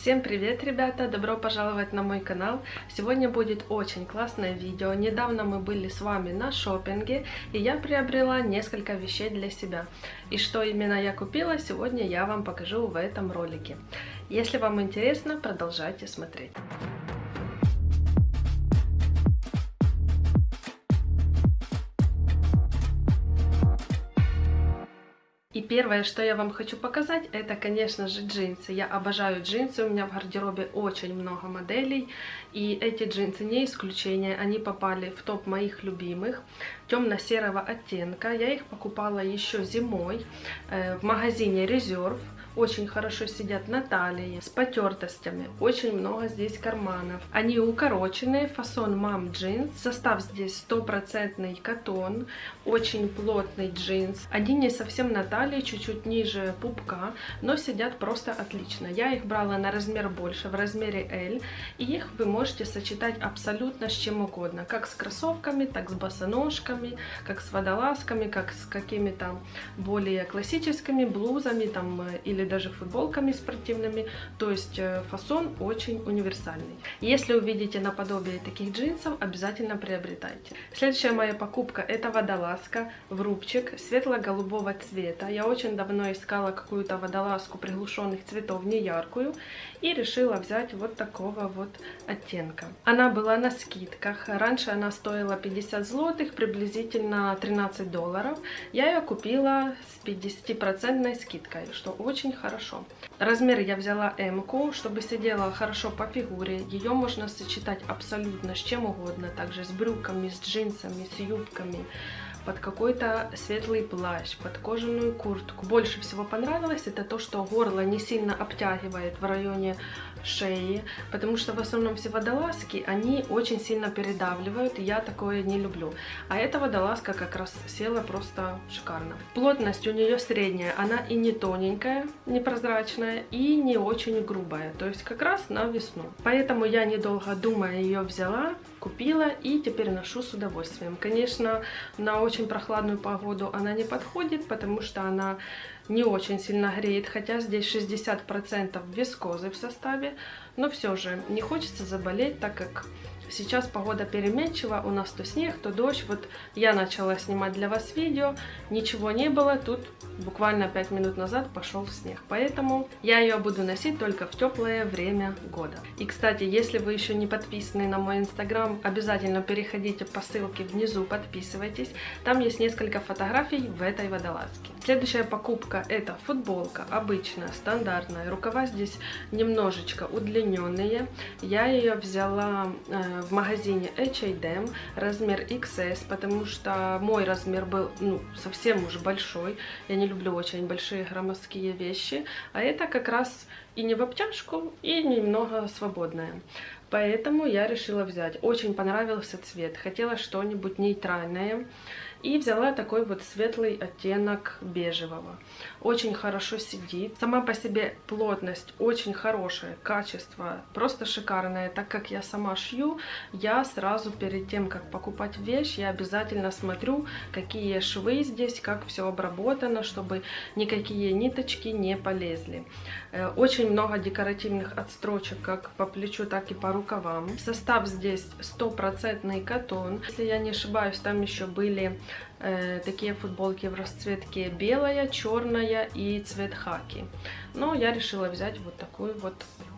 Всем привет, ребята! Добро пожаловать на мой канал! Сегодня будет очень классное видео. Недавно мы были с вами на шопинге, и я приобрела несколько вещей для себя. И что именно я купила, сегодня я вам покажу в этом ролике. Если вам интересно, продолжайте смотреть. Первое, что я вам хочу показать, это, конечно же, джинсы. Я обожаю джинсы, у меня в гардеробе очень много моделей, и эти джинсы не исключение. Они попали в топ моих любимых, темно-серого оттенка. Я их покупала еще зимой э, в магазине Reserve очень хорошо сидят на талии, с потертостями, очень много здесь карманов. Они укороченные, фасон мам джинс, состав здесь стопроцентный катон, очень плотный джинс. Они не совсем на талии, чуть-чуть ниже пупка, но сидят просто отлично. Я их брала на размер больше, в размере L, и их вы можете сочетать абсолютно с чем угодно, как с кроссовками, так с босоножками, как с водолазками, как с какими-то более классическими блузами там или или даже футболками спортивными. То есть э, фасон очень универсальный. Если увидите наподобие таких джинсов, обязательно приобретайте. Следующая моя покупка это водолазка в рубчик светло-голубого цвета. Я очень давно искала какую-то водолазку приглушенных цветов, не яркую. И решила взять вот такого вот оттенка. Она была на скидках. Раньше она стоила 50 злотых, приблизительно 13 долларов. Я ее купила с 50% скидкой, что очень очень хорошо. Размер я взяла М-ку, чтобы сидела хорошо по фигуре. Ее можно сочетать абсолютно с чем угодно, также с брюками, с джинсами, с юбками под какой-то светлый плащ, под кожаную куртку. Больше всего понравилось это то, что горло не сильно обтягивает в районе шеи, потому что в основном все водолазки, они очень сильно передавливают, я такое не люблю. А эта водолазка как раз села просто шикарно. Плотность у нее средняя, она и не тоненькая, непрозрачная, и не очень грубая, то есть как раз на весну. Поэтому я, недолго думая, ее взяла, купила и теперь ношу с удовольствием. Конечно, на очень прохладную погоду она не подходит, потому что она не очень сильно греет, хотя здесь 60% вискозы в составе, но все же не хочется заболеть, так как Сейчас погода переменчива, у нас то снег, то дождь. Вот я начала снимать для вас видео, ничего не было, тут буквально 5 минут назад пошел снег. Поэтому я ее буду носить только в теплое время года. И, кстати, если вы еще не подписаны на мой инстаграм, обязательно переходите по ссылке внизу, подписывайтесь. Там есть несколько фотографий в этой водолазке. Следующая покупка это футболка, обычная, стандартная. Рукава здесь немножечко удлиненные. Я ее взяла э, в магазине H&M размер XS, потому что мой размер был ну, совсем уже большой. Я не люблю очень большие громоздкие вещи. А это как раз и не в обтяжку, и немного свободная. Поэтому я решила взять. Очень понравился цвет. Хотела что-нибудь нейтральное. И взяла такой вот светлый оттенок бежевого. Очень хорошо сидит. Сама по себе плотность очень хорошая, качество просто шикарное. Так как я сама шью, я сразу перед тем, как покупать вещь, я обязательно смотрю, какие швы здесь, как все обработано, чтобы никакие ниточки не полезли. Э, очень много декоративных отстрочек как по плечу, так и по рукавам. Состав здесь стопроцентный катон. Если я не ошибаюсь, там еще были э, такие футболки в расцветке белая, черная и цвет хаки. Но я решила взять вот такую вот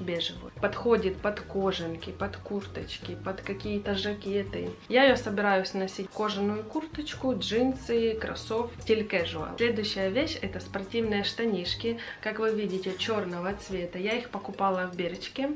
бежевую. Подходит под кожанки, под курточки, под какие-то жакеты. Я ее собираюсь носить кожаную курточку, джинсы, кроссовки, стиль casual. Следующая вещь это спортивные штанишки. Как вы видите, черного цвета. Я их покупала в Беречке.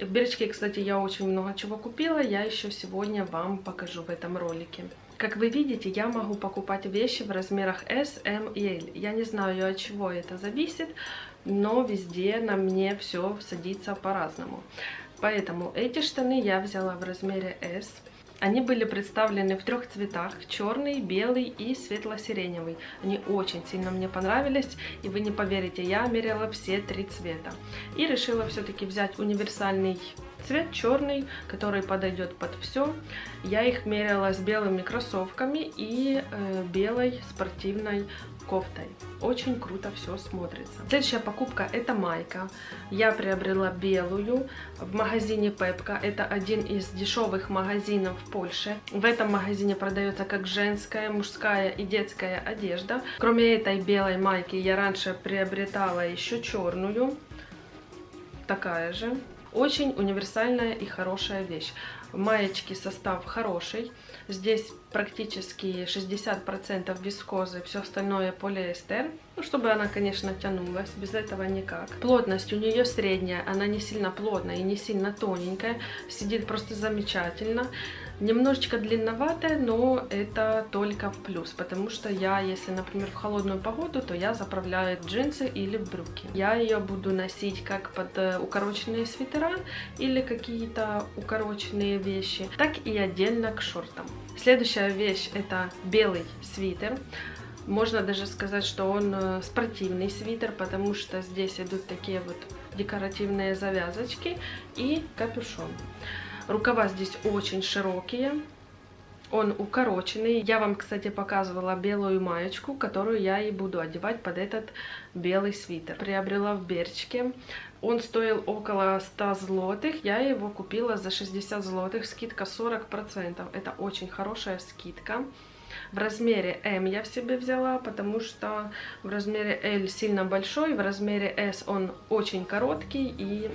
В Беречке, кстати, я очень много чего купила. Я еще сегодня вам покажу в этом ролике. Как вы видите, я могу покупать вещи в размерах S, M и L. Я не знаю, от чего это зависит, но везде на мне все садится по-разному. Поэтому эти штаны я взяла в размере S. Они были представлены в трех цветах, черный, белый и светло-сиреневый. Они очень сильно мне понравились, и вы не поверите, я мерила все три цвета. И решила все-таки взять универсальный Цвет черный, который подойдет под все. Я их мерила с белыми кроссовками и э, белой спортивной кофтой. Очень круто все смотрится. Следующая покупка это майка. Я приобрела белую в магазине Пепка. Это один из дешевых магазинов в Польше. В этом магазине продается как женская, мужская и детская одежда. Кроме этой белой майки я раньше приобретала еще черную. Такая же. Очень универсальная и хорошая вещь. Маечки состав хороший. Здесь практически 60% вискозы, все остальное полиэстер. Ну, чтобы она, конечно, тянулась, без этого никак. Плотность у нее средняя, она не сильно плотная и не сильно тоненькая. Сидит просто замечательно. Немножечко длинноватая, но это только плюс, потому что я, если, например, в холодную погоду, то я заправляю джинсы или брюки. Я ее буду носить как под э, укороченные свитера или какие-то укороченные вещи, так и отдельно к шортам. Следующая вещь это белый свитер. Можно даже сказать, что он э, спортивный свитер, потому что здесь идут такие вот декоративные завязочки и капюшон. Рукава здесь очень широкие. Он укороченный. Я вам, кстати, показывала белую маечку, которую я и буду одевать под этот белый свитер. Приобрела в Берчке. Он стоил около 100 злотых. Я его купила за 60 злотых. Скидка 40%. Это очень хорошая скидка. В размере М я в себе взяла, потому что в размере L сильно большой, в размере S он очень короткий и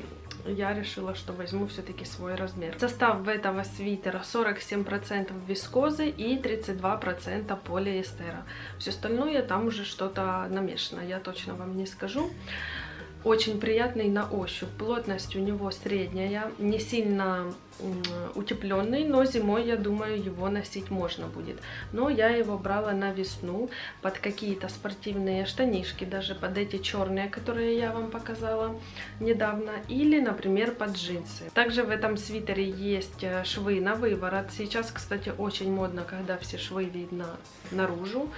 я решила, что возьму все-таки свой размер. Состав этого свитера 47% вискозы и 32% полиэстера. Все остальное там уже что-то намешано, я точно вам не скажу. Очень приятный на ощупь. Плотность у него средняя, не сильно утепленный, но зимой, я думаю, его носить можно будет. Но я его брала на весну под какие-то спортивные штанишки, даже под эти черные, которые я вам показала недавно, или, например, под джинсы. Также в этом свитере есть э, швы на выворот. Сейчас, кстати, очень модно, когда все швы видно наружу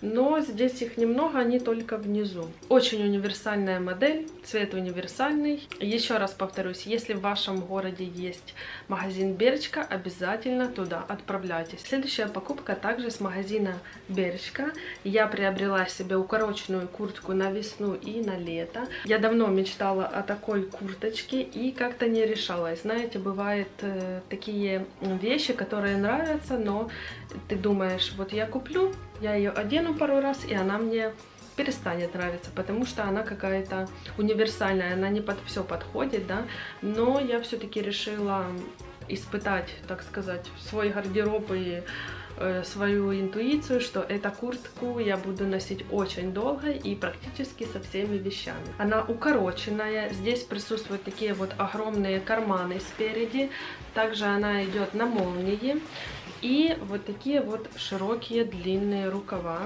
но здесь их немного, они только внизу. Очень универсальная модель, цвет универсальный. Еще раз повторюсь, если в вашем городе есть магазин Беречка, обязательно туда отправляйтесь. Следующая покупка также с магазина Беречка. Я приобрела себе укороченную куртку на весну и на лето. Я давно мечтала о такой курточке и как-то не решалась. Знаете, бывают э, такие вещи, которые нравятся, но ты думаешь, вот я куплю, я ее одену пару раз, и она мне перестанет нравиться, потому что она какая-то универсальная, она не под все подходит, да, но я все-таки решила испытать, так сказать, свой гардероб и э, свою интуицию, что эту куртку я буду носить очень долго и практически со всеми вещами. Она укороченная, здесь присутствуют такие вот огромные карманы спереди, также она идет на молнии, и вот такие вот широкие длинные рукава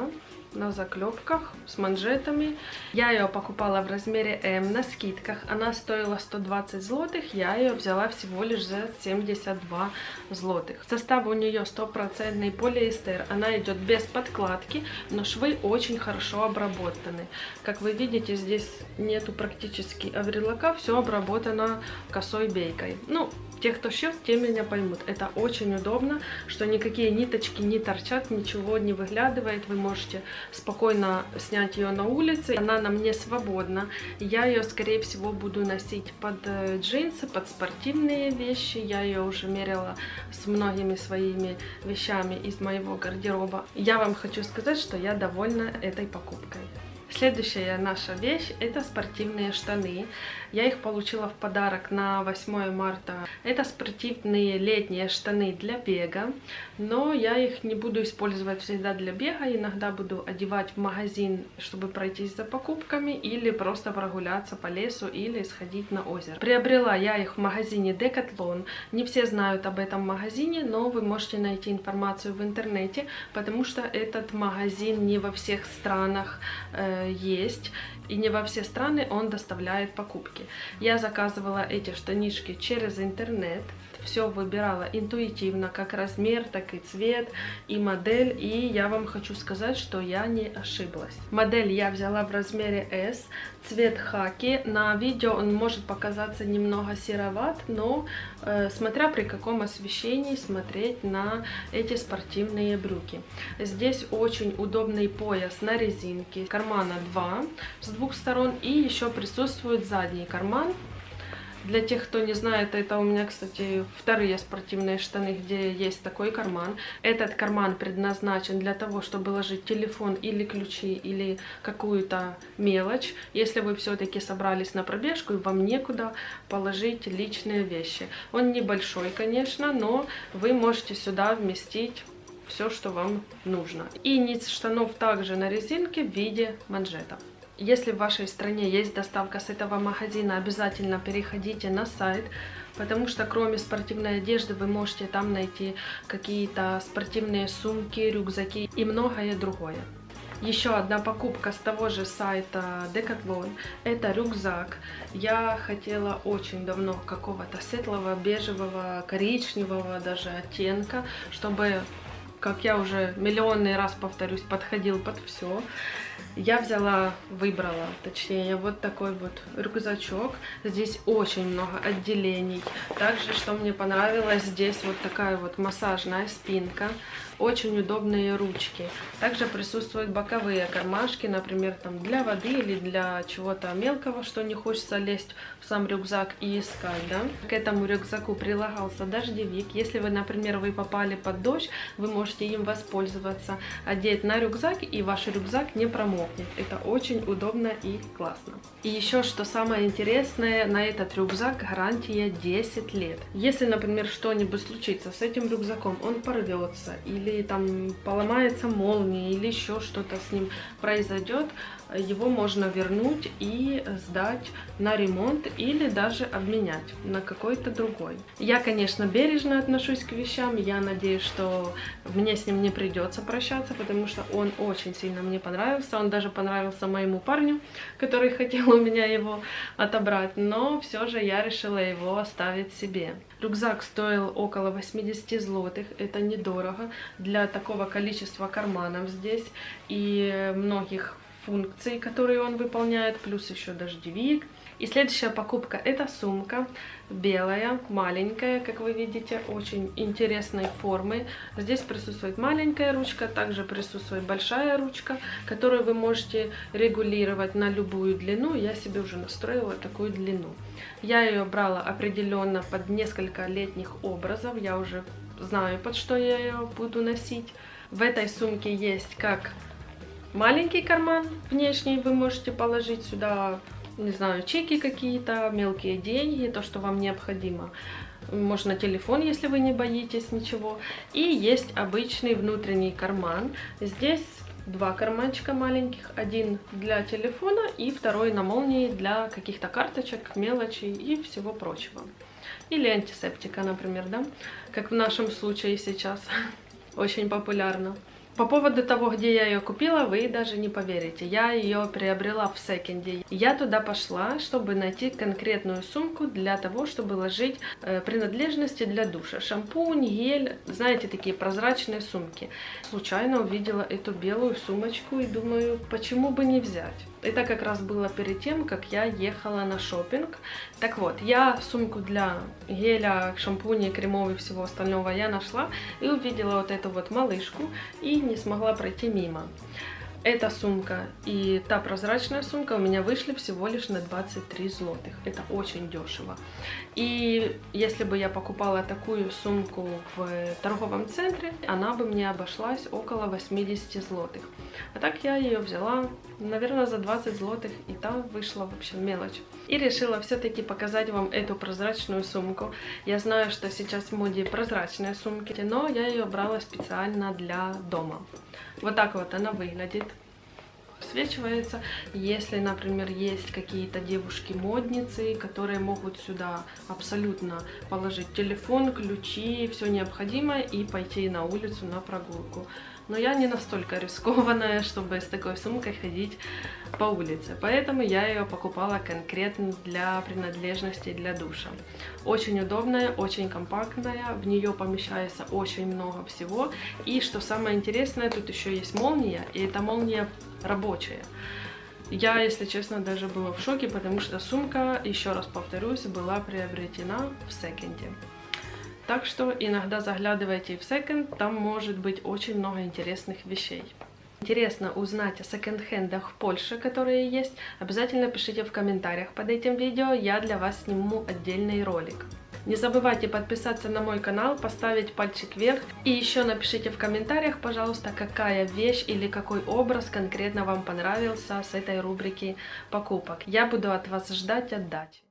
на заклепках с манжетами. Я ее покупала в размере М на скидках. Она стоила 120 злотых, я ее взяла всего лишь за 72 злотых. Состав у нее стопроцентный полиэстер. Она идет без подкладки, но швы очень хорошо обработаны. Как вы видите, здесь нету практически аврелака, все обработано косой бейкой. Ну, те, кто шьет, те меня поймут. Это очень удобно, что никакие ниточки не торчат, ничего не выглядывает. Вы можете спокойно снять ее на улице. Она на мне свободна. Я ее, скорее всего, буду носить под э, джинсы, под спортивные вещи. Я ее уже мерила с многими своими вещами из моего гардероба. Я вам хочу сказать, что я довольна этой покупкой. Следующая наша вещь это спортивные штаны. Я их получила в подарок на 8 марта. Это спортивные летние штаны для бега, но я их не буду использовать всегда для бега. Иногда буду одевать в магазин, чтобы пройтись за покупками или просто прогуляться по лесу или сходить на озеро. Приобрела я их в магазине Decathlon. Не все знают об этом магазине, но вы можете найти информацию в интернете, потому что этот магазин не во всех странах э, есть и не во все страны он доставляет покупки. Я заказывала эти штанишки через интернет. Все выбирала интуитивно, как размер, так и цвет, и модель. И я вам хочу сказать, что я не ошиблась. Модель я взяла в размере S, цвет хаки. На видео он может показаться немного сероват, но э, смотря при каком освещении смотреть на эти спортивные брюки. Здесь очень удобный пояс на резинке, кармана 2 с двух сторон и еще присутствует задний карман для тех, кто не знает, это у меня, кстати, вторые спортивные штаны, где есть такой карман. Этот карман предназначен для того, чтобы ложить телефон или ключи, или какую-то мелочь. Если вы все-таки собрались на пробежку, и вам некуда положить личные вещи. Он небольшой, конечно, но вы можете сюда вместить все, что вам нужно. И низ штанов также на резинке в виде манжетов. Если в вашей стране есть доставка с этого магазина, обязательно переходите на сайт, потому что кроме спортивной одежды вы можете там найти какие-то спортивные сумки, рюкзаки и многое другое. Еще одна покупка с того же сайта Decathlon. Это рюкзак. Я хотела очень давно какого-то светлого, бежевого, коричневого даже оттенка, чтобы, как я уже миллионный раз повторюсь, подходил под все я взяла, выбрала, точнее, вот такой вот рюкзачок. Здесь очень много отделений. Также, что мне понравилось, здесь вот такая вот массажная спинка очень удобные ручки. Также присутствуют боковые кармашки, например, там для воды или для чего-то мелкого, что не хочется лезть в сам рюкзак и искать, да. К этому рюкзаку прилагался дождевик. Если вы, например, вы попали под дождь, вы можете им воспользоваться, одеть на рюкзак, и ваш рюкзак не промокнет. Это очень удобно и классно. И еще, что самое интересное, на этот рюкзак гарантия 10 лет. Если, например, что-нибудь случится с этим рюкзаком, он порвется или там поломается молния, или еще что-то с ним произойдет, его можно вернуть и сдать на ремонт или даже обменять на какой-то другой. Я, конечно, бережно отношусь к вещам, я надеюсь, что мне с ним не придется прощаться, потому что он очень сильно мне понравился, он даже понравился моему парню, который хотел у меня его отобрать, но все же я решила его оставить себе. Рюкзак стоил около 80 злотых, это недорого для такого количества карманов здесь и многих функций, которые он выполняет, плюс еще дождевик. И следующая покупка это сумка белая, маленькая, как вы видите, очень интересной формы. Здесь присутствует маленькая ручка, также присутствует большая ручка, которую вы можете регулировать на любую длину. Я себе уже настроила такую длину. Я ее брала определенно под несколько летних образов, я уже знаю, под что я ее буду носить. В этой сумке есть как маленький карман внешний, вы можете положить сюда, не знаю, чеки какие-то, мелкие деньги, то, что вам необходимо. Можно телефон, если вы не боитесь ничего. И есть обычный внутренний карман. Здесь два карманчика маленьких, один для телефона и второй на молнии для каких-то карточек, мелочей и всего прочего. Или антисептика, например, да, как в нашем случае сейчас, очень популярно. По поводу того, где я ее купила, вы даже не поверите. Я ее приобрела в секонде. Я туда пошла, чтобы найти конкретную сумку для того, чтобы ложить э, принадлежности для душа. Шампунь, гель, знаете, такие прозрачные сумки. Случайно увидела эту белую сумочку и думаю, почему бы не взять. Это как раз было перед тем, как я ехала на шопинг. Так вот, я сумку для геля, шампуня, кремов и всего остального я нашла и увидела вот эту вот малышку и не смогла пройти мимо. Эта сумка и та прозрачная сумка у меня вышли всего лишь на 23 злотых. Это очень дешево. И если бы я покупала такую сумку в торговом центре, она бы мне обошлась около 80 злотых. А так я ее взяла, наверное, за 20 злотых, и там вышла вообще мелочь. И решила все-таки показать вам эту прозрачную сумку. Я знаю, что сейчас в моде прозрачные сумки, но я ее брала специально для дома. Вот так вот она выглядит подсвечивается. Если, например, есть какие-то девушки-модницы, которые могут сюда абсолютно положить телефон, ключи, все необходимое и пойти на улицу на прогулку. Но я не настолько рискованная, чтобы с такой сумкой ходить по улице. Поэтому я ее покупала конкретно для принадлежностей для душа. Очень удобная, очень компактная, в нее помещается очень много всего. И что самое интересное, тут еще есть молния, и эта молния рабочая. Я, если честно, даже была в шоке, потому что сумка, еще раз повторюсь, была приобретена в секонде. Так что иногда заглядывайте в секонд, там может быть очень много интересных вещей. Интересно узнать о секонд-хендах в Польше, которые есть, обязательно пишите в комментариях под этим видео, я для вас сниму отдельный ролик. Не забывайте подписаться на мой канал, поставить пальчик вверх и еще напишите в комментариях, пожалуйста, какая вещь или какой образ конкретно вам понравился с этой рубрики покупок. Я буду от вас ждать отдачи.